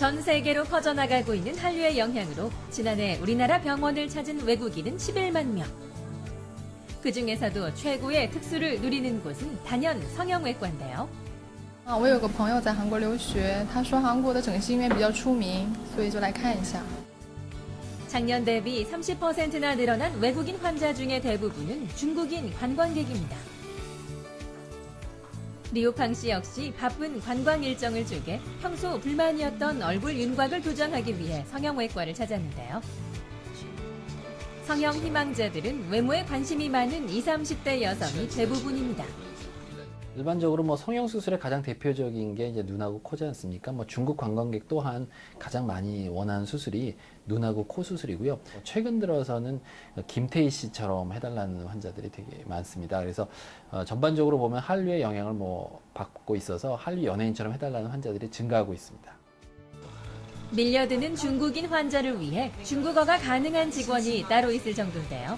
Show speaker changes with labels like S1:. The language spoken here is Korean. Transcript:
S1: 전 세계로 퍼져나가고 있는 한류의 영향으로 지난해 우리나라 병원을 찾은 외국인은 11만 명. 그 중에서도 최고의 특수를 누리는 곳은 단연 성형외과인데요.
S2: 啊，我有个朋友在韩国留学，他说韩国的整形医院比较出名，所以就来看一下。
S1: 작년 대비 30%나 늘어난 외국인 환자 중의 대부분은 중국인 관광객입니다. 리오팡 씨 역시 바쁜 관광 일정을 쪼개 평소 불만이었던 얼굴 윤곽을 교정하기 위해 성형외과를 찾았는데요. 성형 희망자들은 외모에 관심이 많은 20, 30대 여성이 대부분입니다.
S3: 일반적으로 뭐 성형 수술의 가장 대표적인 게 이제 눈하고 코지 않습니까? 뭐 중국 관광객 또한 가장 많이 원하는 수술이 눈하고 코 수술이고요. 최근 들어서는 김태희 씨처럼 해달라는 환자들이 되게 많습니다. 그래서 어, 전반적으로 보면 한류의 영향을 뭐 받고 있어서 한류 연예인처럼 해달라는 환자들이 증가하고 있습니다.
S1: 밀려드는 중국인 환자를 위해 중국어가 가능한 직원이 따로 있을 정도인데요.